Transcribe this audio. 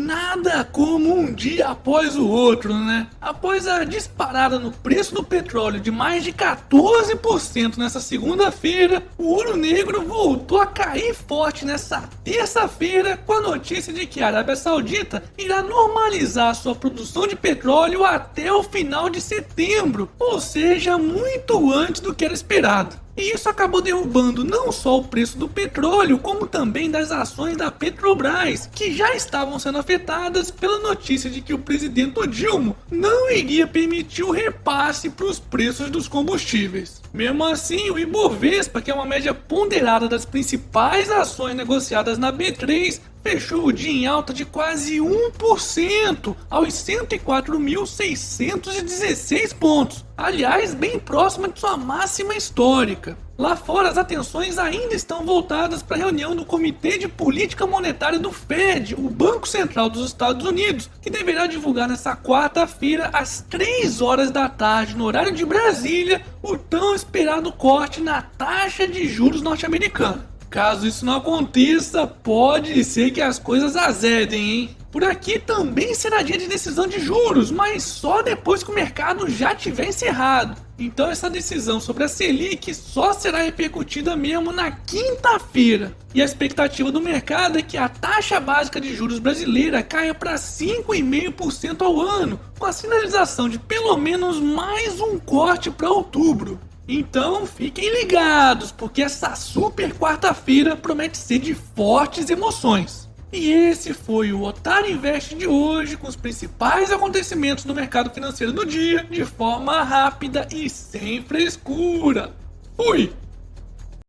Nada como um dia após o outro, né? Após a disparada no preço do petróleo de mais de 14% nessa segunda-feira, o ouro negro voltou a cair forte nessa terça-feira com a notícia de que a Arábia Saudita irá normalizar sua produção de petróleo até o final de setembro, ou seja, muito antes do que era esperado. E isso acabou derrubando não só o preço do petróleo, como também das ações da Petrobras, que já estavam sendo afetadas pela notícia de que o presidente Dilma não iria permitir o repasse para os preços dos combustíveis. Mesmo assim, o Ibovespa, que é uma média ponderada das principais ações negociadas na B3, fechou o dia em alta de quase 1% aos 104.616 pontos. Aliás, bem próxima de sua máxima histórica. Lá fora, as atenções ainda estão voltadas para a reunião do Comitê de Política Monetária do Fed, o Banco Central dos Estados Unidos, que deverá divulgar nesta quarta-feira, às 3 horas da tarde, no horário de Brasília, o tão esperado corte na taxa de juros norte-americana. Caso isso não aconteça, pode ser que as coisas azedem, hein? Por aqui também será dia de decisão de juros, mas só depois que o mercado já tiver encerrado. Então essa decisão sobre a Selic só será repercutida mesmo na quinta-feira. E a expectativa do mercado é que a taxa básica de juros brasileira caia para 5,5% ao ano, com a sinalização de pelo menos mais um corte para outubro. Então fiquem ligados, porque essa super quarta-feira promete ser de fortes emoções. E esse foi o Otário Invest de hoje, com os principais acontecimentos do mercado financeiro do dia, de forma rápida e sem frescura. Fui!